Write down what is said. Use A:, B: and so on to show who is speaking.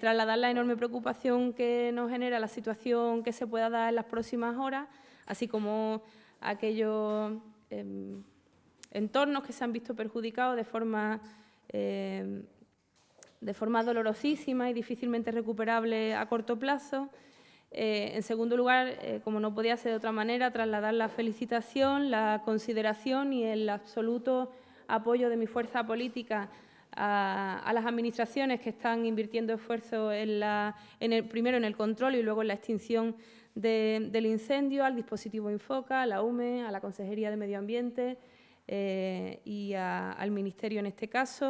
A: trasladar la enorme preocupación que nos genera la situación que se pueda dar en las próximas horas, así como aquellos em, entornos que se han visto perjudicados de forma, em, de forma dolorosísima y difícilmente recuperable a corto plazo. Eh, en segundo lugar, eh, como no podía ser de otra manera, trasladar la felicitación, la consideración y el absoluto apoyo de mi fuerza política a, las administraciones que están invirtiendo esfuerzos en el, primero en el control y luego en la extinción del incendio, al dispositivo Infoca, a la UME, a la Consejería de Medio Ambiente eh, y al Ministerio en este caso.